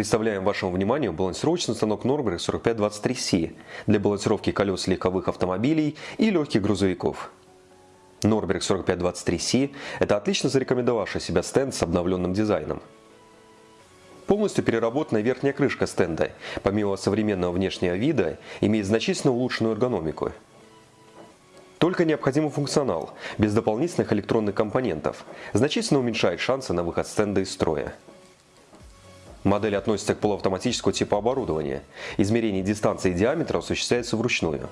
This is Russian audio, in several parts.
Представляем вашему вниманию балансировочный станок Norberg 4523C для балансировки колес легковых автомобилей и легких грузовиков. Norberg 4523C – это отлично зарекомендовавший себя стенд с обновленным дизайном. Полностью переработанная верхняя крышка стенда, помимо современного внешнего вида, имеет значительно улучшенную эргономику. Только необходимый функционал, без дополнительных электронных компонентов, значительно уменьшает шансы на выход стенда из строя. Модель относится к полуавтоматическому типу оборудования. Измерение дистанции и диаметра осуществляется вручную.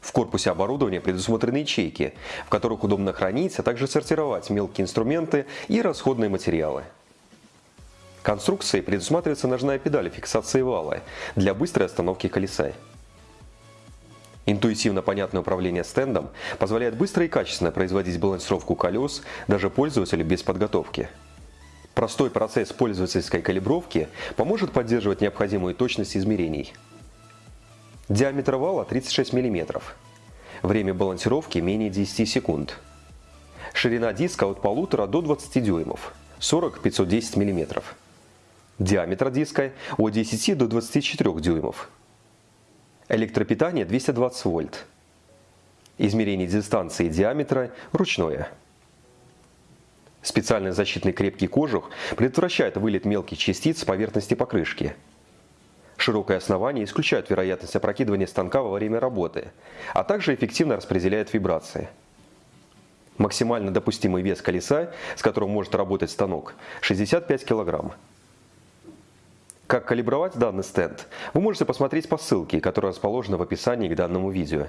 В корпусе оборудования предусмотрены ячейки, в которых удобно хранить, а также сортировать мелкие инструменты и расходные материалы. Конструкцией предусматривается ножная педаль фиксации вала для быстрой остановки колеса. Интуитивно понятное управление стендом позволяет быстро и качественно производить балансировку колес даже пользователю без подготовки. Простой процесс пользовательской калибровки поможет поддерживать необходимую точность измерений. Диаметр вала 36 мм. Время балансировки менее 10 секунд. Ширина диска от 1,5 до 20 дюймов 40-510 мм. Диаметр диска от 10 до 24 дюймов. Электропитание 220 вольт. Измерение дистанции и диаметра ручное. Специальный защитный крепкий кожух предотвращает вылет мелких частиц с поверхности покрышки. Широкое основание исключает вероятность опрокидывания станка во время работы, а также эффективно распределяет вибрации. Максимально допустимый вес колеса, с которым может работать станок, 65 кг. Как калибровать данный стенд, вы можете посмотреть по ссылке, которая расположена в описании к данному видео.